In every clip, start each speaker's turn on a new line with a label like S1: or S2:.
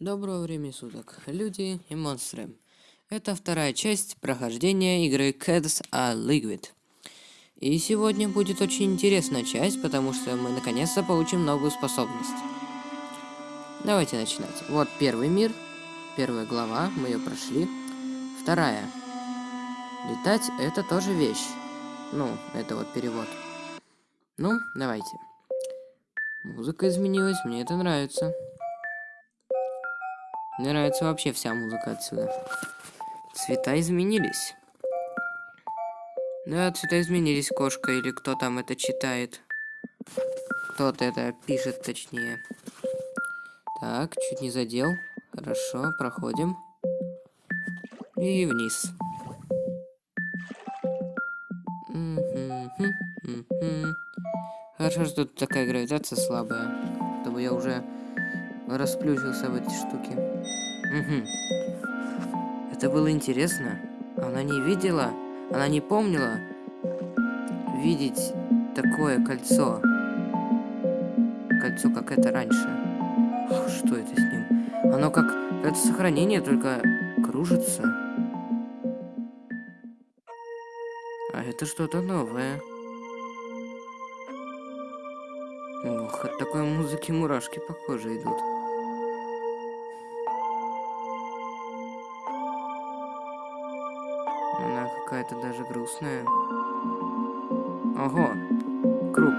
S1: Доброго времени суток, люди и монстры. Это вторая часть прохождения игры Cats a Liquid. И сегодня будет очень интересная часть, потому что мы наконец-то получим новую способность. Давайте начинать. Вот первый мир, первая глава, мы ее прошли. Вторая. Летать это тоже вещь. Ну, это вот перевод. Ну, давайте. Музыка изменилась, мне это нравится. Мне нравится вообще вся музыка отсюда. Цвета изменились. Да, цвета изменились, кошка, или кто там это читает. Кто-то это пишет, точнее. Так, чуть не задел. Хорошо, проходим. И вниз. Хорошо, что тут такая гравитация слабая. Чтобы я уже расплющился в эти штуки. Угу. Это было интересно. Она не видела, она не помнила видеть такое кольцо. Кольцо, как это раньше. Что это с ним? Оно как это сохранение, только кружится. А это что-то новое. Ох, от такой музыки мурашки по коже идут. Какая-то даже грустная. Ого, круг.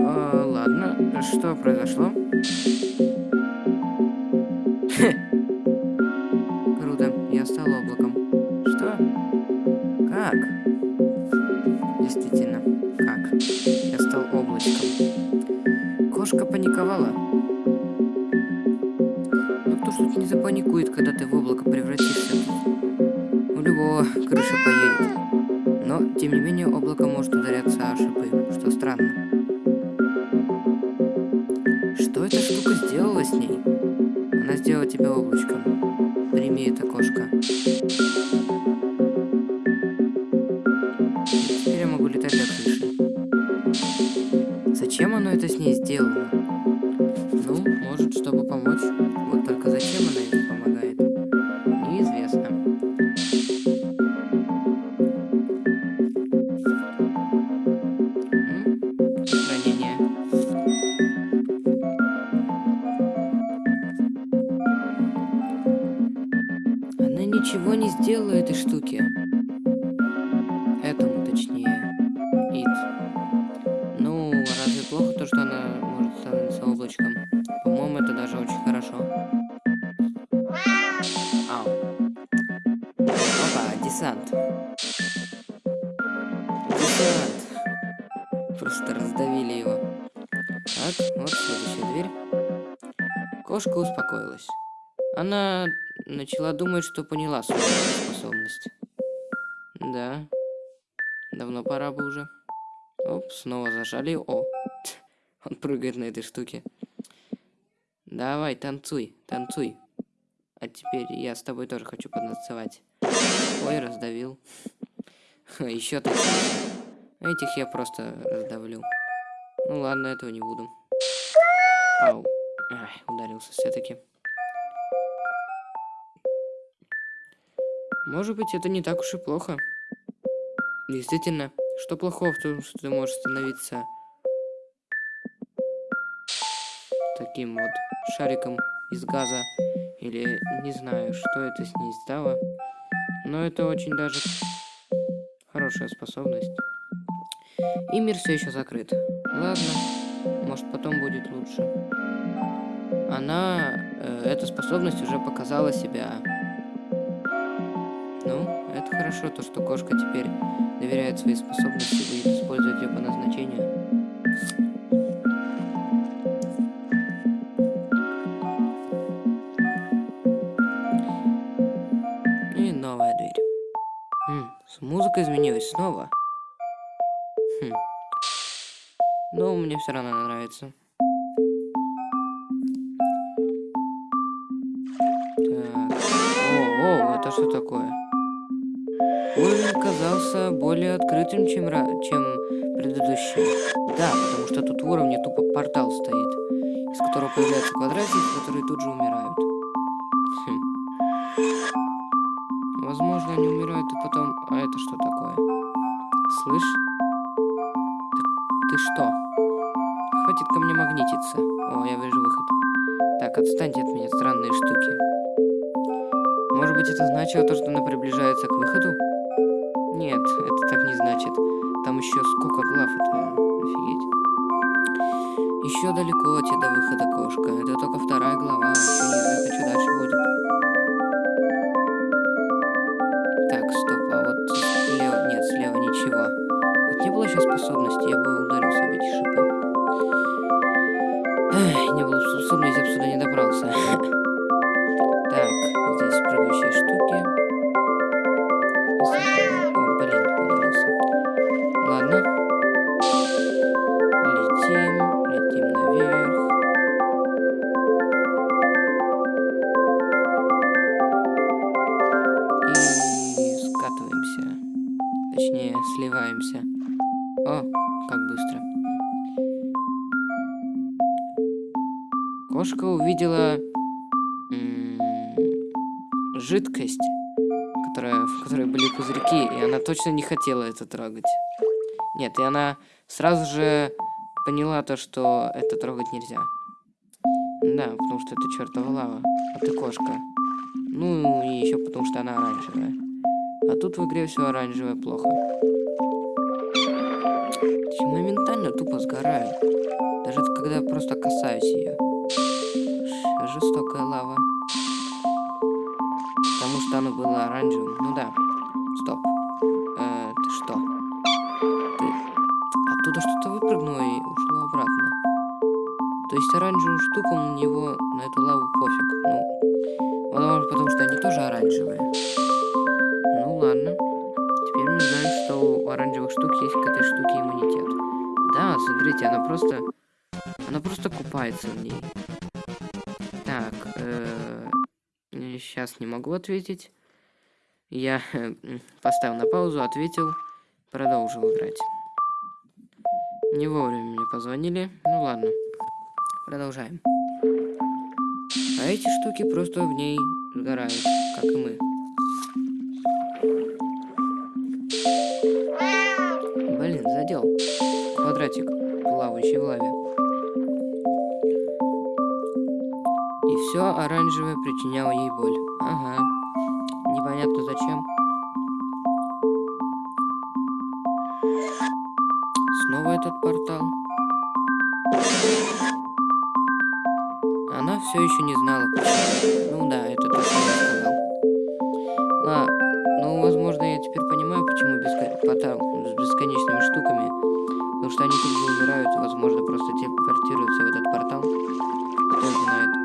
S1: А, ладно, что произошло? Начала думать, что поняла свою способность. Да. Давно пора бы уже. Оп, снова зажали. О, он прыгает на этой штуке. Давай, танцуй, танцуй. А теперь я с тобой тоже хочу потанцевать. Ой, раздавил. Еще такие. Этих я просто раздавлю. Ну ладно, этого не буду. Ау. Ай, ударился все-таки. Может быть, это не так уж и плохо. Действительно, что плохого в том, что ты можешь становиться таким вот шариком из газа или не знаю, что это с ней стало. Но это очень даже хорошая способность. И мир все еще закрыт. Ладно, может потом будет лучше. Она, э, эта способность уже показала себя хорошо, то, что кошка теперь доверяет свои способности и будет использовать ее по назначению. И новая дверь. Хм, музыка изменилась снова. Хм. Но мне все равно нравится. Так. О, о, это что такое? Уровень казался более открытым, чем, чем предыдущий. Да, потому что тут в уровне тупо портал стоит. из которого появляются квадратики, которые тут же умирают. Хм. Возможно, они умирают и потом... А это что такое? Слышь? Ты, ты что? Хватит ко мне магнититься. О, я вижу выход. Так, отстаньте от меня, странные штуки. Может быть, это значило то, что она приближается к выходу? Нет, это так не значит. Там еще сколько глав, это офигеть. Еще далеко тебе до выхода, кошка. Это только вторая глава, еще не знаю, что дальше будет. Так, стоп, а вот слева... Нет, слева ничего. Вот не было сейчас способности, я бы ударился об эти шипы. Эх, не было способности, я бы сюда не добрался. Так, здесь прыгающие штуки. Кошка увидела жидкость, которая, в которой были пузырьки, и она точно не хотела это трогать. Нет, и она сразу же поняла то, что это трогать нельзя. Да, потому что это чертова лава, а ты кошка. Ну и еще потому что она оранжевая. А тут в игре все оранжевое плохо. Я моментально тупо сгораю. Даже когда просто касаюсь ее. Жестокая лава. Потому что оно было оранжевым. Ну да. Стоп. Э, ты что? Ты оттуда что-то выпрыгнуло и ушло обратно. То есть оранжевым штукам на него, на эту лаву пофиг. Ну, возможно, потому что они тоже оранжевые. Ну ладно. Теперь мы знаем, что у оранжевых штук есть к этой штуке иммунитет. Да, смотрите, она просто... Она просто купается в ней. Так, сейчас не могу ответить. Я э, поставил на паузу, ответил, продолжил играть. Не вовремя мне позвонили. Ну ладно. Продолжаем. А эти штуки просто в ней сгорают, как и мы. Блин, задел. Квадратик, плавающий в лаве. Все оранжевое причиняло ей боль. Ага. Непонятно зачем. Снова этот портал. Она все еще не знала. Ну да, это то, что я сказал. Ла, ну, возможно, я теперь понимаю, почему беско... портал с бесконечными штуками. Потому что они тут же умирают, возможно, просто телепортируются в этот портал. Кто знает.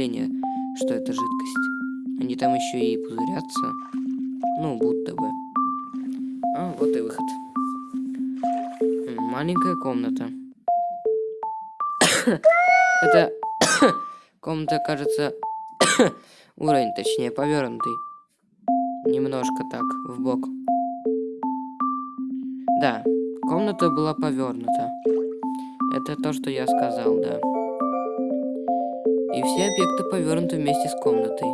S1: Впечатление, что это жидкость. Они там еще и пузырятся. Ну, будто бы. А, вот и выход. Маленькая комната. Это комната, кажется, уровень, точнее, повернутый. Немножко так, в бок. Да, комната была повернута. Это то, что я сказал, да. И все объекты повернуты вместе с комнатой.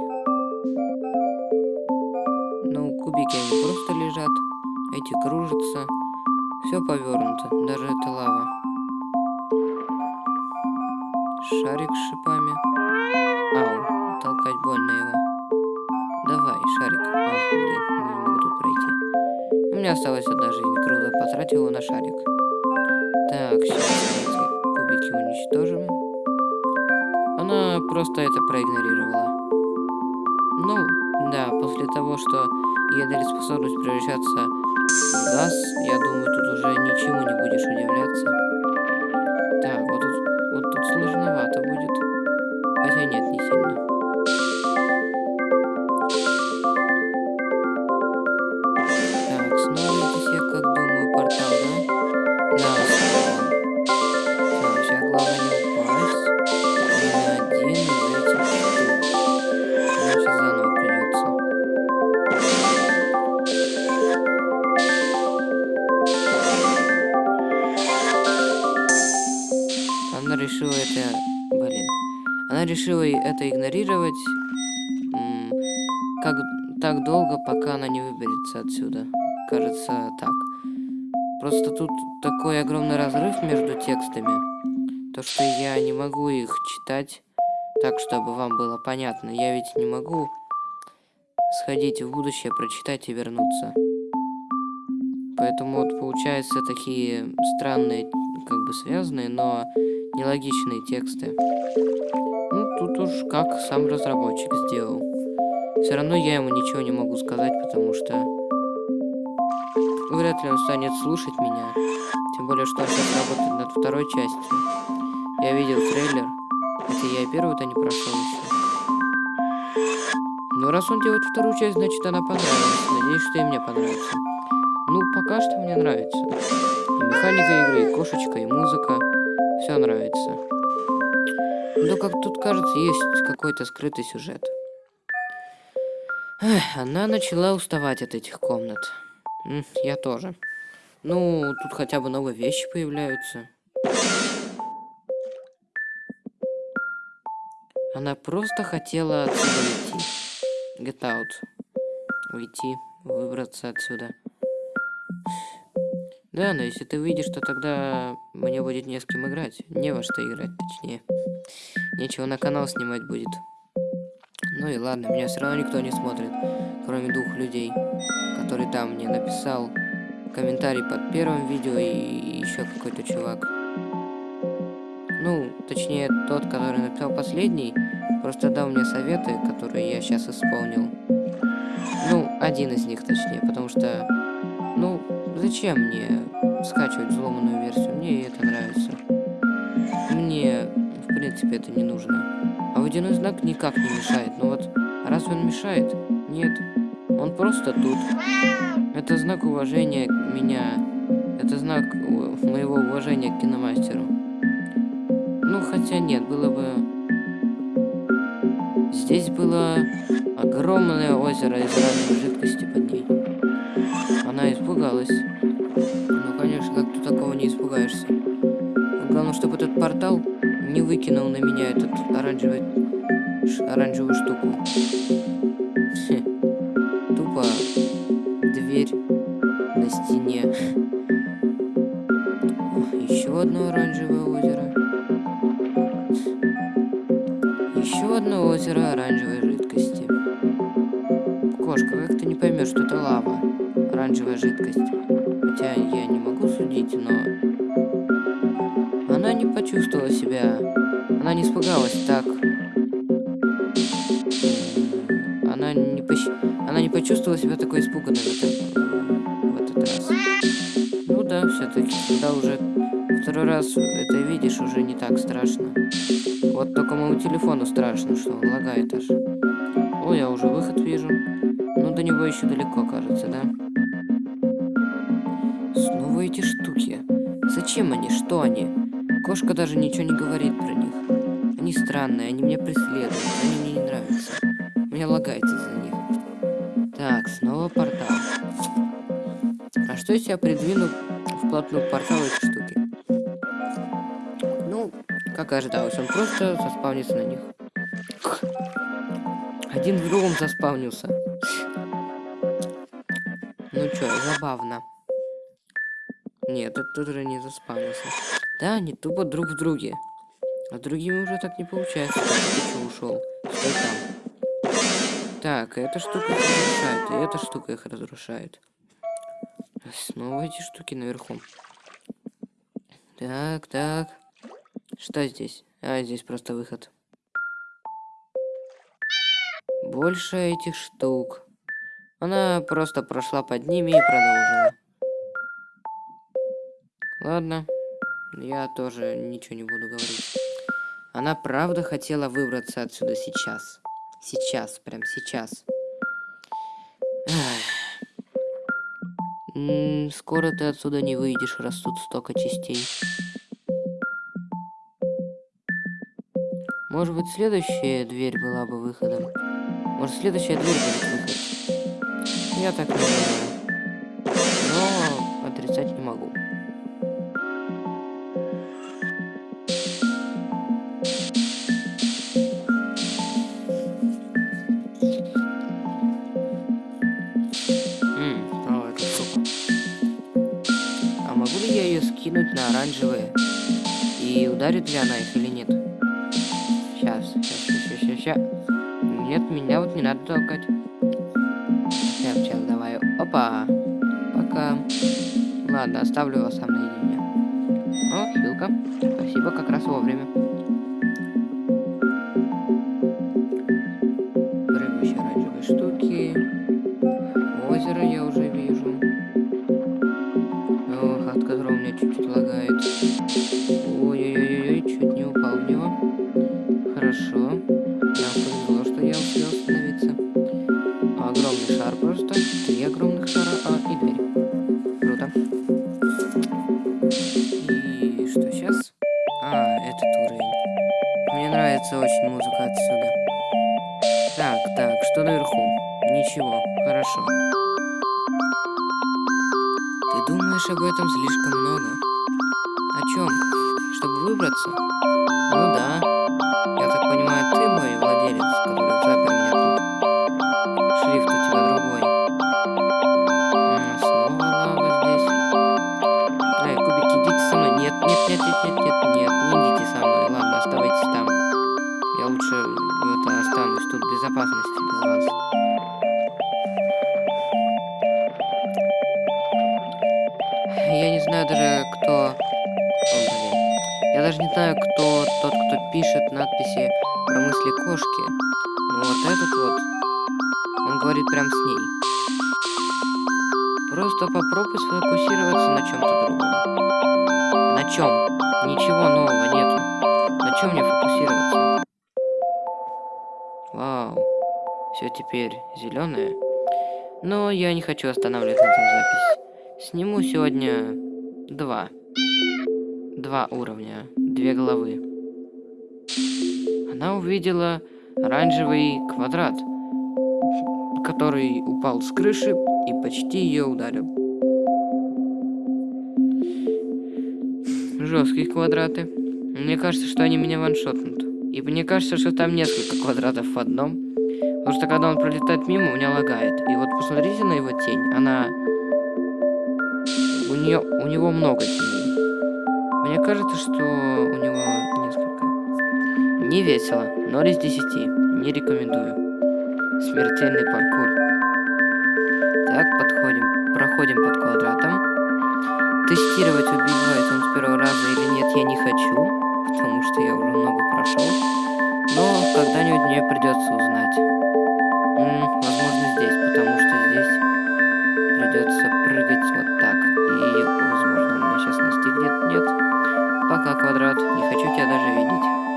S1: Ну, кубики они просто лежат, эти кружатся. Все повернуто, даже эта лава. Шарик с шипами. Ау, толкать больно его. Давай, шарик. Ах, блин, не могу тут пройти. У меня осталась одна жизнь. Круто, потратил его на шарик. Так, сейчас эти кубики уничтожим. Она просто это проигнорировала. Ну, да, после того, что ей дали способность превращаться в газ, я думаю, тут уже ничему не будешь удивляться. Решила это игнорировать как так долго, пока она не выберется отсюда. Кажется, так. Просто тут такой огромный разрыв между текстами, то что я не могу их читать так, чтобы вам было понятно. Я ведь не могу сходить в будущее, прочитать и вернуться. Поэтому вот получаются такие странные, как бы связанные, но нелогичные тексты. Тут уж как сам разработчик сделал. Все равно я ему ничего не могу сказать, потому что вряд ли он станет слушать меня. Тем более, что он сейчас работает над второй частью. Я видел трейлер, хотя я и первую-то не прошел еще. Но раз он делает вторую часть, значит она понравилась. Надеюсь, что и мне понравится. Ну, пока что мне нравится. И механика игры, и кошечка, и музыка. Все нравится. Но как тут кажется, есть какой-то скрытый сюжет. Эх, она начала уставать от этих комнат. Я тоже. Ну, тут хотя бы новые вещи появляются. Она просто хотела отсюда уйти. Get out. Уйти, выбраться отсюда. Да, но если ты выйдешь, то тогда мне будет не с кем играть. Не во что играть, точнее. Нечего на канал снимать будет. Ну и ладно, меня все равно никто не смотрит, кроме двух людей, который там мне написал комментарий под первым видео и еще какой-то чувак. Ну, точнее, тот, который написал последний, просто дал мне советы, которые я сейчас исполнил. Ну, один из них, точнее, потому что, ну, зачем мне скачивать взломанную версию? Мне это нравится. Мне, принципе, это не нужно. А водяной знак никак не мешает. Ну вот, разве он мешает? Нет. Он просто тут. Это знак уважения меня. Это знак моего уважения к киномастеру. Ну, хотя нет, было бы... Здесь было огромное озеро из разной жидкости под ней. Она испугалась. Ну, конечно, как ты такого не испугаешься. Главное, чтобы этот портал не выкинул на меня этот оранжевый, оранжевую штуку. Что он лагает аж. О, я уже выход вижу. Ну, до него еще далеко, кажется, да? Снова эти штуки. Зачем они? Что они? Кошка даже ничего не говорит про них. Они странные, они меня преследуют, они мне не нравятся. Меня лагает из-за них. Так, снова портал. А что если я придвину вплотную к эти штуки? Ну, как ожидалось, он просто заспавнится на них. Один в другом заспавнился. Ну чё, забавно. Нет, этот уже не заспавнился. Да, они тупо друг в друге. А другими уже так не получается. Ушел? Там. Так, эта штука их разрушает, и эта штука их разрушает. Снова эти штуки наверху. Так, так. Что здесь? А, здесь просто выход. Больше этих штук. Она просто прошла под ними и продолжила. Ладно, я тоже ничего не буду говорить. Она правда хотела выбраться отсюда сейчас. Сейчас, прям сейчас. скоро ты отсюда не выйдешь, раз тут столько частей. Может быть, следующая дверь была бы выходом? Может, следующая дверь будет выход? Я так думаю. Но отрицать не могу. кинуть на оранжевые. И ударит ли она их или нет? Сейчас, сейчас, сейчас, сейчас, сейчас. Нет, меня вот не надо толкать. Сейчас, давай. Опа. Пока. Ладно, оставлю вас сам наедине. О, хилка. Спасибо, как раз вовремя. Ничего, хорошо. Ты думаешь об этом слишком много? О чем? Чтобы выбраться? Ну да. Я так понимаю, ты мой пишет надписи про мысли кошки. Но вот этот вот, он говорит прям с ней. Просто попробуй сфокусироваться на чем-то другом. На чем? Ничего нового нету. На чем мне фокусироваться? Вау. Все теперь зеленое. Но я не хочу останавливать на этом запись. Сниму сегодня два. Два уровня. Две головы. Увидела оранжевый квадрат, который упал с крыши и почти ее ударил. Жесткие квадраты. Мне кажется, что они меня ваншотнут. И мне кажется, что там несколько квадратов в одном. Потому что когда он пролетает мимо, у меня лагает. И вот посмотрите на его тень. Она... У, нее... у него много теней. Мне кажется, что у него. Не весело. 0 из 10. Не рекомендую. Смертельный паркур. Так, подходим. Проходим под квадратом. Тестировать, убивает он с первого раза или нет, я не хочу потому что я уже много прошел. Но когда-нибудь мне придется узнать. М -м, возможно, здесь, потому что здесь придется прыгать вот так. И, возможно, он меня сейчас настигнет. Нет. Пока, квадрат. Не хочу тебя даже видеть.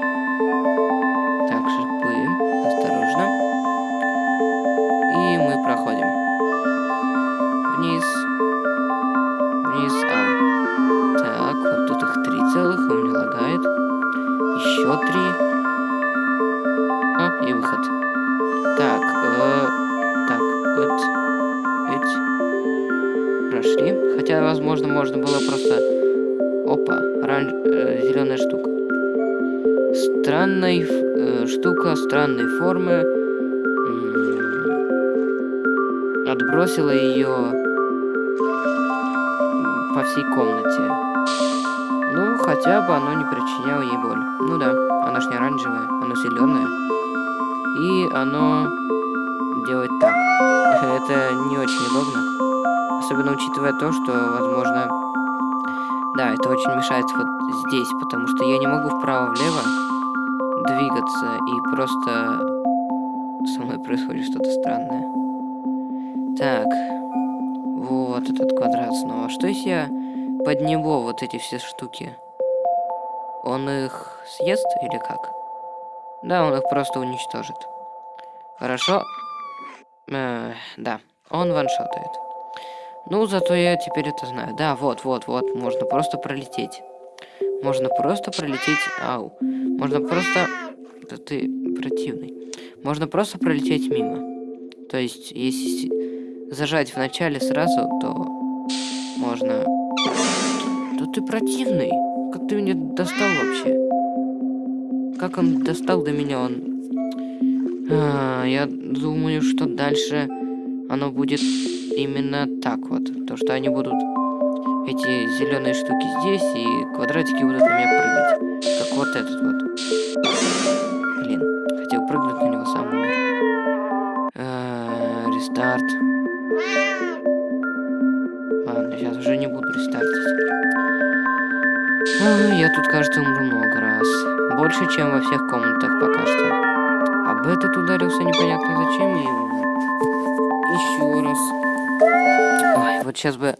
S1: Возможно, можно было просто... Опа, оранж... э, зеленая штука. Странная э, штука, странной формы. Отбросила ее по всей комнате. Ну, хотя бы оно не причиняло ей боль. Ну да, оно ж не оранжевое, оно зеленое. И оно делает так. Это не очень удобно. Особенно учитывая то, что, возможно... Да, это очень мешает вот здесь, потому что я не могу вправо-влево двигаться и просто со мной происходит что-то странное. Так. Вот этот квадрат снова. Что если я под него вот эти все штуки? Он их съест или как? Да, он их просто уничтожит. Хорошо. Э, да, он ваншотает. Ну, зато я теперь это знаю. Да, вот, вот, вот, можно просто пролететь. Можно просто пролететь... Ау. Можно просто... Да ты противный. Можно просто пролететь мимо. То есть, если зажать в начале сразу, то можно... Да ты противный. Как ты меня достал вообще? Как он достал до меня? Он... А, я думаю, что дальше оно будет именно так вот. То, что они будут эти зеленые штуки здесь, и квадратики будут на меня прыгать. Как вот этот вот. Блин, хотел прыгнуть на него, сам умер. А, рестарт. Ладно, сейчас уже не буду рестартить. А, я тут, кажется, умру много раз. Больше, чем во всех комнатах пока что. Об этот ударился непонятно зачем и еще раз. Ой, вот сейчас бы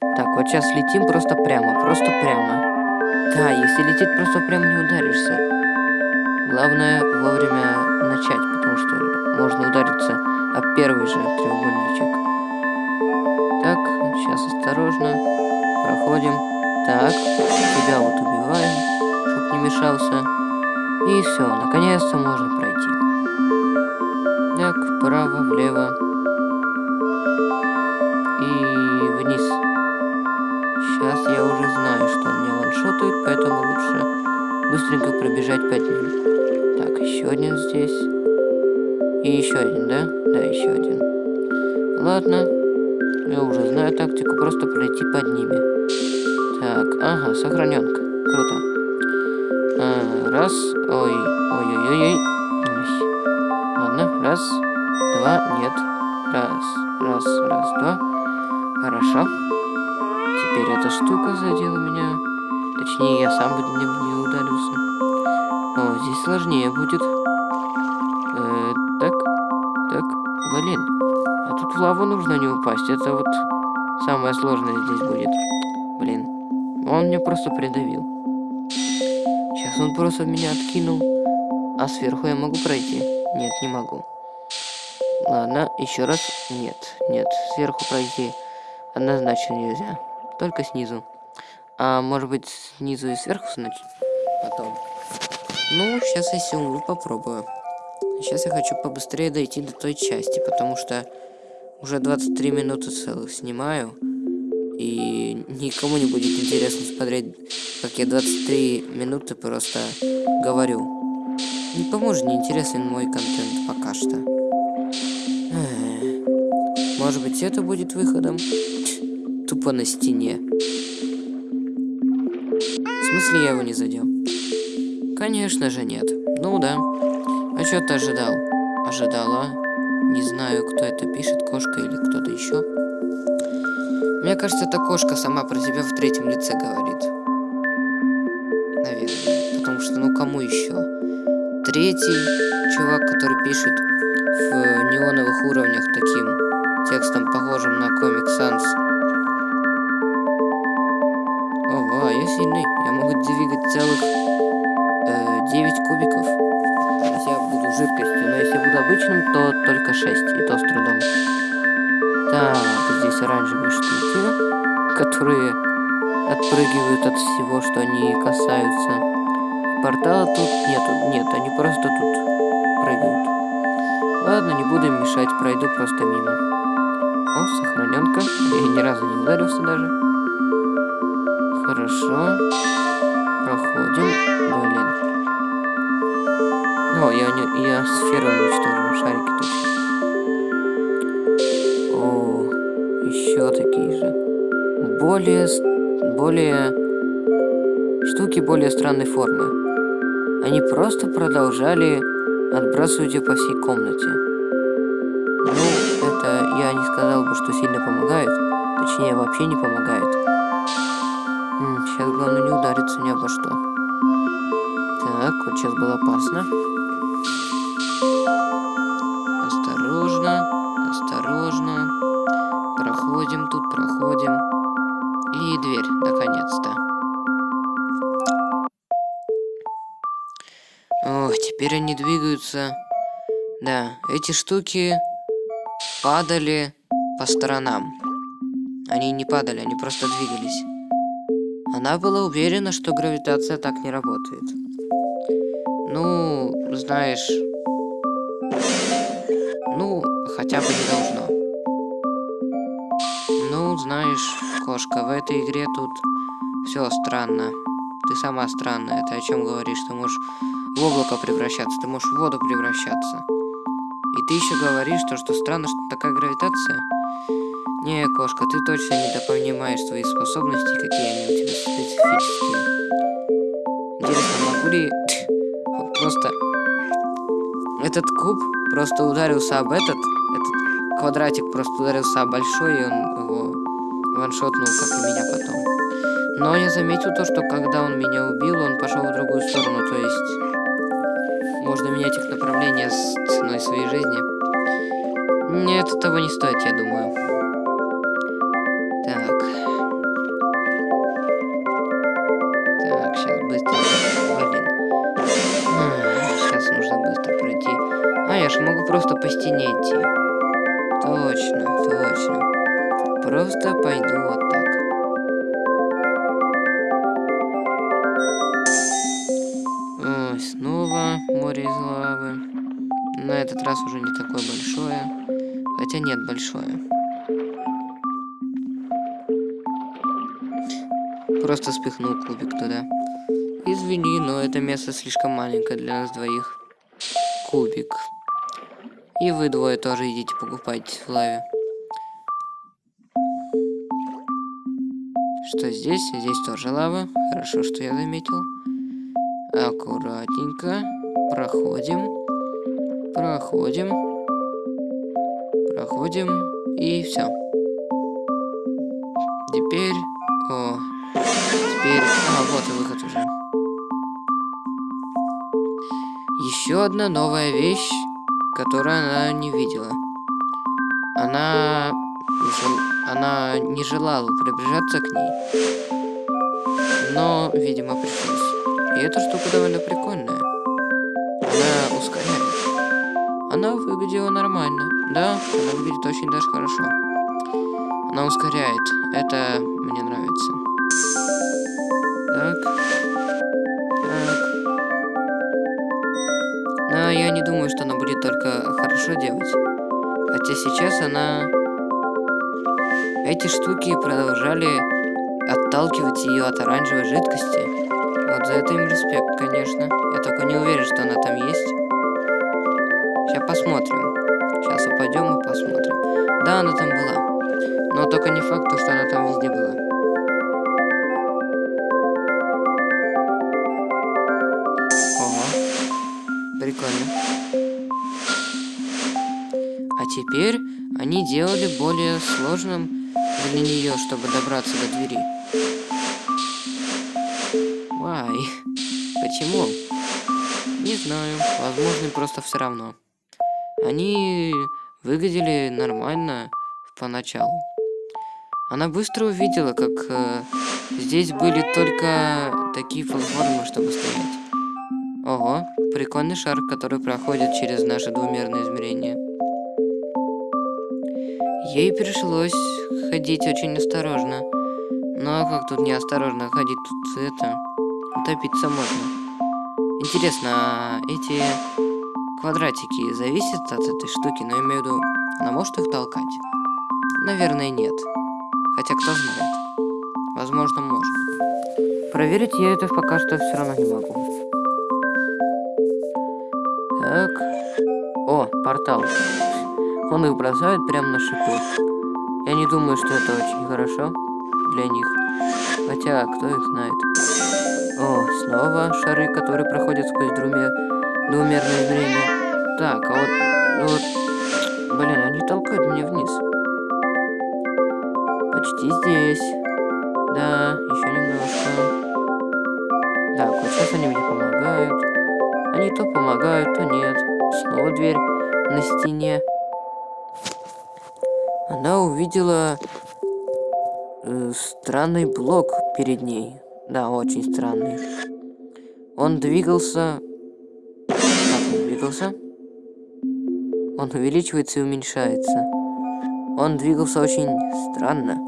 S1: так, вот сейчас летим просто прямо, просто прямо. Да, если лететь просто прямо не ударишься. Главное вовремя начать, потому что можно удариться об первый же треугольничек. Так, сейчас осторожно. Проходим. Так, тебя вот убиваем, чтоб не мешался. И все, наконец-то можно пройти. Так, вправо, влево. И вниз. Сейчас я уже знаю, что он меня ваншотает, поэтому лучше быстренько пробежать под ним. Так, еще один здесь. И еще один, да? Да, еще один. Ладно. Я уже знаю тактику, просто пройти под ними. Так, ага, сохраненка. Круто. А, раз. Ой, ой-ой-ой. Ладно, раз, два, нет. Штука задела меня. Точнее, я сам бы не, не ударился. О, здесь сложнее будет. Э, так, так, блин. А тут в лаву нужно не упасть. Это вот самое сложное здесь будет. Блин. Он меня просто придавил. Сейчас он просто меня откинул. А сверху я могу пройти? Нет, не могу. Ладно, еще раз. Нет, нет, сверху пройти однозначно нельзя. Только снизу. А может быть снизу и сверху значит потом. Ну, сейчас я умру, попробую. Сейчас я хочу побыстрее дойти до той части, потому что уже 23 минуты целых снимаю. И никому не будет интересно смотреть, как я 23 минуты просто говорю. Никому же не интересен мой контент пока что. Может быть, это будет выходом? Тупо на стене. В смысле я его не задел? Конечно же нет. Ну да. А что ты ожидал? Ожидала? Не знаю, кто это пишет, кошка или кто-то еще. Мне кажется, эта кошка сама про себя в третьем лице говорит. Наверное. Потому что, ну кому еще? Третий чувак, который пишет в неоновых уровнях таким текстом, похожим на Comic Sans, сильный. Я могу двигать целых э, 9 кубиков. Если я буду жидкостью. Но если я буду обычным, то только 6. И то с трудом. Так, здесь оранжевые штуки, которые отпрыгивают от всего, что они касаются. Портала тут нету. Нет, они просто тут прыгают. Ладно, не буду мешать, пройду просто мимо. О, сохраненка. Я ни разу не ударился даже. Хорошо. Проходим. Блин. О, я, не, я сферу уничтожил, шарики точно. О, еще такие же. Более, более... Штуки более странной формы. Они просто продолжали отбрасывать ее по всей комнате. Ну, это я не сказал бы, что сильно помогает. Точнее, вообще не помогает. Сейчас главное не удариться ни обо что. Так, вот сейчас было опасно. Осторожно, осторожно. Проходим тут, проходим. И дверь, наконец-то. Ох, теперь они двигаются. Да, эти штуки падали по сторонам. Они не падали, они просто двигались. Она была уверена, что гравитация так не работает. Ну, знаешь... Ну, хотя бы не должно. Ну, знаешь, кошка, в этой игре тут все странно. Ты сама странная. Ты о чем говоришь? Ты можешь в облако превращаться, ты можешь в воду превращаться. И ты еще говоришь, то, что странно, что такая гравитация? Не, кошка, ты точно недопонимаешь свои способности, какие они у тебя специфические. Интересно, могу ли... просто... Этот куб просто ударился об этот... Этот квадратик просто ударился об большой, и он его ваншотнул, как и меня потом. Но я заметил то, что когда он меня убил, он пошел в другую сторону, то есть... Можно менять их направление с ценой своей жизни. Нет, того не стоит, я думаю. Просто пойду вот так. Ой, снова море из лавы. На этот раз уже не такое большое. Хотя нет, большое. просто спихнул кубик туда. Извини, но это место слишком маленькое для нас двоих. Кубик. И вы двое тоже идите покупать в лаве. Что здесь? Здесь тоже лава. Хорошо, что я заметил. Аккуратненько. Проходим. Проходим. Проходим. И все. Теперь... О, Теперь... А, вот и выход уже. Еще одна новая вещь, которую она не видела. Она... Она не желала приближаться к ней. Но, видимо, пришлось. И эта штука довольно прикольная. Она ускоряет. Она выглядела нормально. Да, она выглядит очень даже хорошо. Она ускоряет. Это мне нравится. Так. Так. Но я не думаю, что она будет только хорошо делать. Хотя сейчас она... Эти штуки продолжали отталкивать ее от оранжевой жидкости. Вот за это им респект, конечно. Я только не уверен, что она там есть. Сейчас посмотрим. Сейчас упадем и посмотрим. Да, она там была. Но только не факт, что она там везде была. Прикольно. А теперь они делали более сложным для нее, чтобы добраться до двери. Вай. Почему? Не знаю. Возможно, просто все равно. Они выглядели нормально поначалу. Она быстро увидела, как э, здесь были только такие платформы, чтобы стоять. Ого, прикольный шар, который проходит через наши двумерные измерения. Ей пришлось ходить очень осторожно. Ну а как тут неосторожно ходить? Тут это... Утопиться можно. Интересно, а эти квадратики зависят от этой штуки? Но я имею в виду, она может их толкать? Наверное, нет. Хотя кто знает. Возможно, может. Проверить я это пока что все равно не могу. Так. О, портал. Он их бросает прямо на шипы. Я не думаю, что это очень хорошо для них. Хотя, кто их знает. О, снова шары, которые проходят сквозь двумер... двумерное измерение. Так, а вот... Ну вот... Блин, они толкают меня вниз. Почти здесь. Да, еще немножко. Так, вот сейчас они мне помогают. Они то помогают, то нет. Снова дверь на стене. Она увидела э, странный блок перед ней. Да, очень странный. Он двигался... Как он двигался? Он увеличивается и уменьшается. Он двигался очень странно.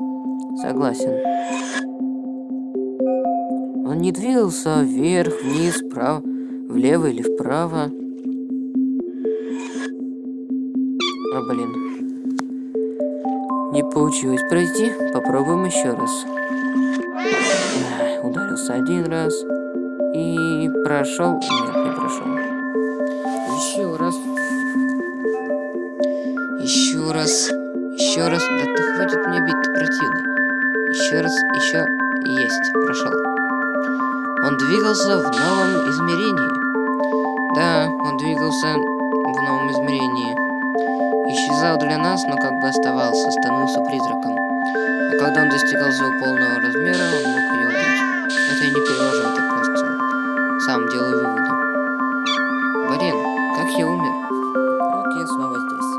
S1: Согласен. Он не двигался вверх, вниз, вправо, влево или вправо. А, блин. Не получилось пройти. Попробуем еще раз. Ударился один раз. И прошел. Нет, не прошел. Еще раз. Еще раз. Еще раз. Да ты хватит мне бить, ты противный. Еще раз. Еще. Есть. Прошел. Он двигался в новом измерении. Да, он двигался в новом измерении. Исчезал для нас, но как бы оставался, становился призраком. А когда он достигал своего полного размера, он мог ее убить. Это я не перевожу, это просто сам делаю выводы. Блин, как я умер? Вот я снова здесь.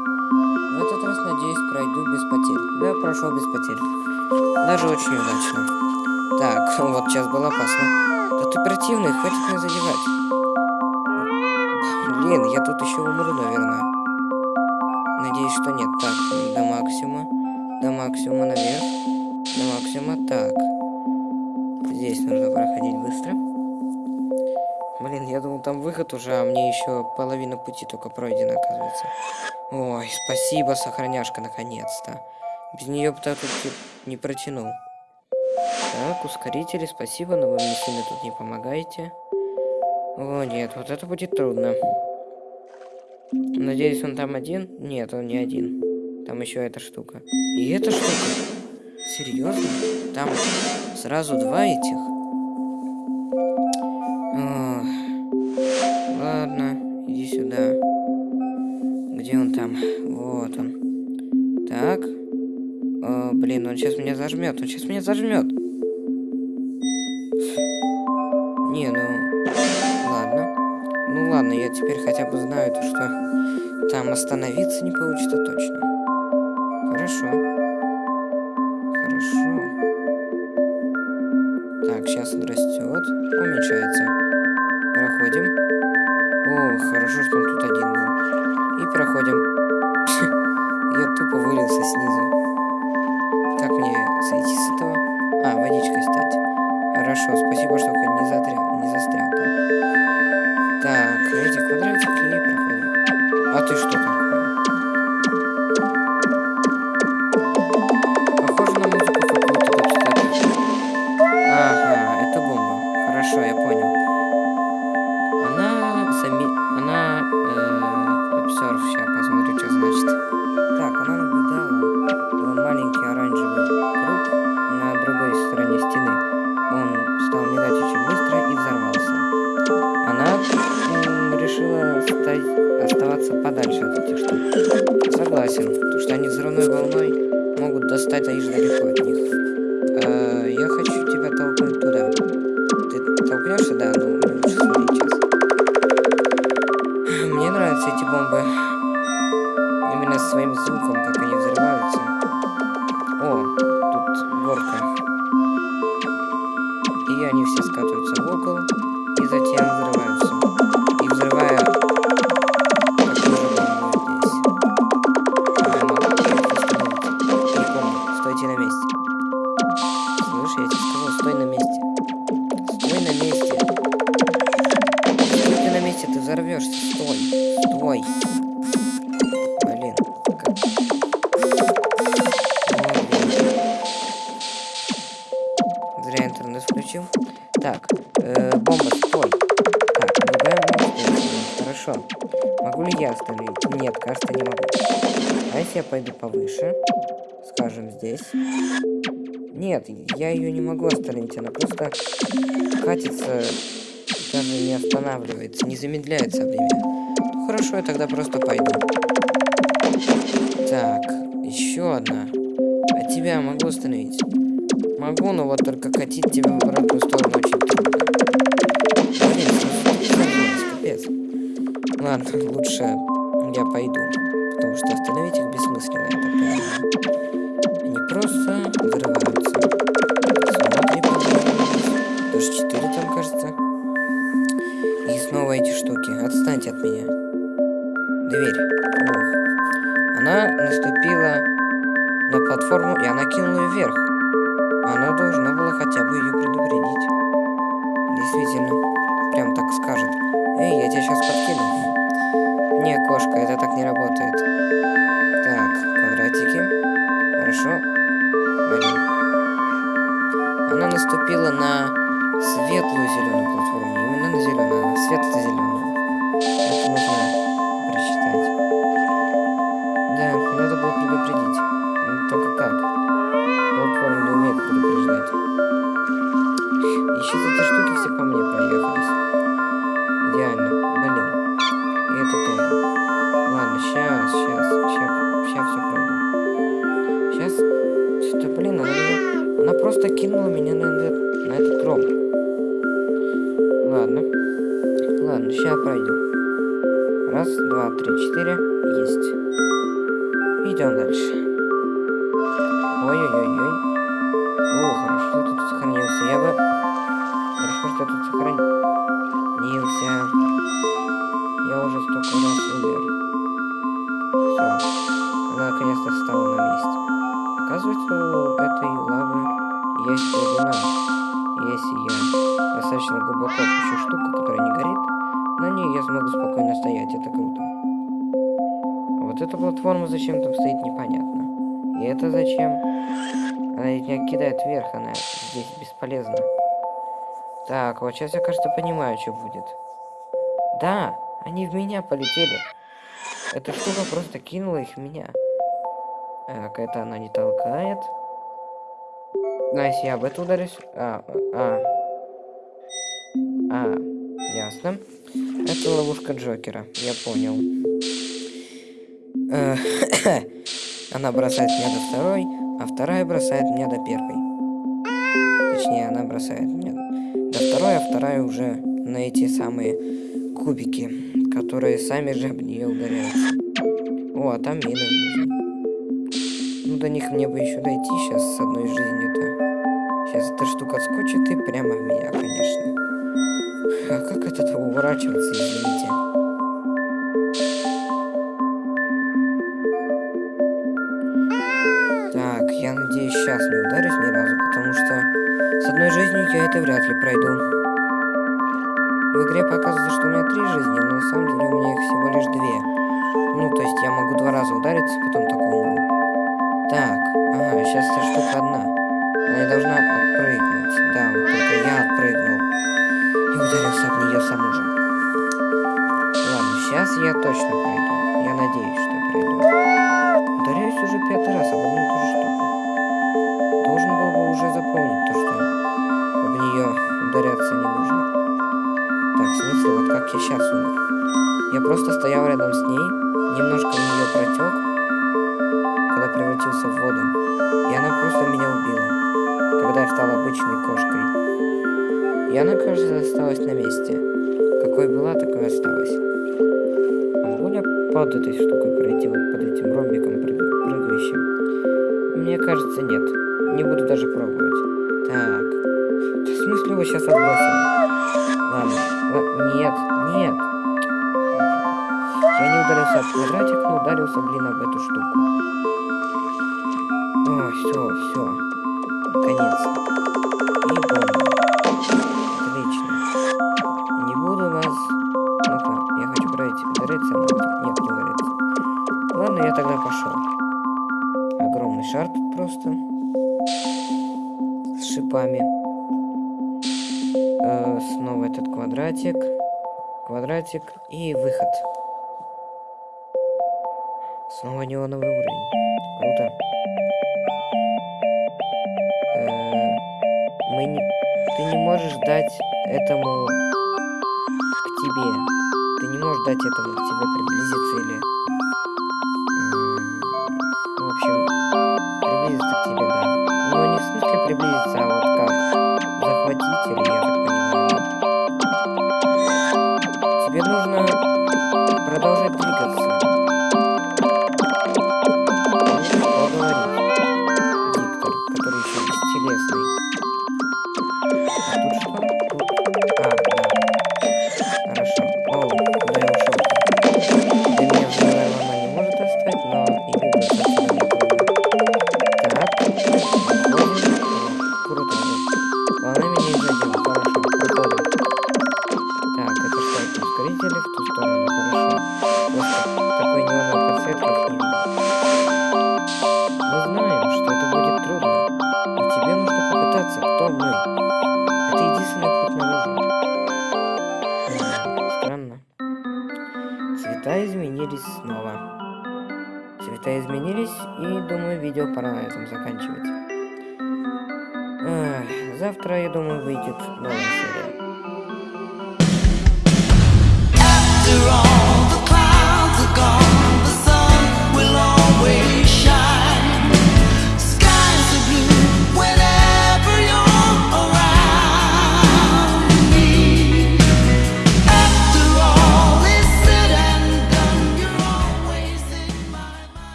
S1: В этот раз, надеюсь, пройду без потерь. Да, прошел без потерь. Даже очень удачно. Так, вот сейчас было опасно. Да ты противный, хватит меня задевать. Блин, я тут еще умру, наверное. Надеюсь, что нет. Так, до максимума. До максимума наверх. До максимума. Так. Здесь нужно проходить быстро. Блин, я думал, там выход уже, а мне еще половина пути только пройдена, оказывается. Ой, спасибо, сохраняшка, наконец-то. Без нее бы так тут не протянул. Так, ускорители, спасибо, но вы мне сильно тут не помогаете. О, нет, вот это будет трудно. Надеюсь, он там один? Нет, он не один. Там еще эта штука. И эта штука? Серьезно? Там сразу два этих? Ох. Ладно, иди сюда. Где он там? Вот он. Так. О, блин, он сейчас меня зажмет. Он сейчас меня зажмет. Теперь хотя бы знаю, то, что там остановиться не получится точно. Хорошо. Хорошо. Так, сейчас он растет. Уменьшается. Проходим. О, хорошо, что он тут один был. И проходим. Я тупо вылился снизу. Как мне сойти с этого? А, водичкой стать. Хорошо, спасибо, что не застрял, не застрял там. Так, эти квадратики и проходим. А ты что такое? Волной могут достать лишь далеко от них. Э, я хочу тебя толкнуть туда. Ты толкнешься? Да, ну лучше смотри сейчас. Мне нравятся эти бомбы. Именно своим звуком, как я тогда просто пойду. Так, еще одна. А тебя могу остановить? Могу, но вот только катить тебя в обратную сторону очень трудно. Блин, капец. Ладно, лучше я пойду. Потому что остановить их бессмысленно, это. Они просто взрываются. Смотри, пожалуйста. Даже 4 там кажется. И снова эти штуки. Отстаньте от меня наступила на платформу, и она кинула вверх. Она должна была хотя бы ее предупредить. Действительно, прям так скажет. Эй, я тебя сейчас подкину. Не, кошка, это так не работает. Так, квадратики. Хорошо. Блин. Она наступила на светлую зеленую платформу. Именно на зеленую, светло-зеленую. Это нужно прочитать. Да, надо было предупредить. Ну, Только как? Платформа не умеет предупреждать. Еще эти штуки все по мне проехались. Идеально. Блин. И это тоже. Ладно, сейчас, сейчас, сейчас, сейчас все пройду. Сейчас. Что, блин, она меня... Она просто кинула меня на на этот ром. Ладно. Ладно, сейчас пройду. Раз, два, три, четыре. Есть. Идем дальше. Ой-ой-ой-ой. О, хорошо, что тут сохранился. Я бы... Хорошо, что я тут сохранился. Я уже столько раз умер. Все. Она наконец-то встала на месте. Оказывается, у этой лавы есть глубина. Если я достаточно глубоко опущу штуку, которая не горит, на ней я смогу спокойно стоять. Это круто. А вот эта платформа зачем там стоит, непонятно. И это зачем? Она меня кидает вверх, она здесь бесполезна. Так, вот сейчас я, кажется, понимаю, что будет. Да, они в меня полетели. Эта штука просто кинула их в меня. Так, это она не толкает. Ну, а если я об это ударюсь... А, а. А, ясно. Это ловушка Джокера, я понял. Э, Она бросает меня до второй, а вторая бросает меня до первой. Точнее, она бросает меня до второй, а вторая уже на эти самые кубики, которые сами же об нее ударяются. О, а там мины. Ну, до них мне бы еще дойти сейчас с одной жизнью-то. Сейчас эта штука отскочит и прямо в меня, конечно. А как от этого уворачиваться, извините? Так, я надеюсь, сейчас не ударюсь ни разу, потому что с одной жизнью я это вряд ли пройду. В игре показывается, что у меня три жизни, но на самом деле у меня их всего лишь две. Ну, то есть я могу два раза удариться, потом только умру. Так, ага, сейчас эта штука одна. Она должна отпрыгнуть. Да, вот только я отпрыгнул. И ударился об нее саму же. Ладно, сейчас я точно пройду. Я надеюсь, что пройду. Ударяюсь уже пятый раз об одну и ту же штуку. Должен был бы уже запомнить то, что об нее ударяться не нужно. Так, смысл, вот как я сейчас умер. Я просто стоял рядом с ней, немножко в нее протек, когда превратился в воду. И она просто меня убила, когда я стал обычной кошкой. И она, кажется, осталась на месте. Какой была, такой осталась. Могу под этой штукой пройти, вот под этим ромбиком прыг- прыгающим? Мне кажется, нет. Не буду даже пробовать. Так. В смысле его сейчас отбросили? Ладно. Ла- Нет, нет. Я не ударился об квадратик, но ударился, блин, об эту штуку. О, все, все. Наконец-то. И бомба. Квадратик. Квадратик и выход. Снова неоновый уровень. Круто. Э, мы не... Ты не можешь дать этому к тебе. Ты не можешь дать этому к тебе приблизиться или...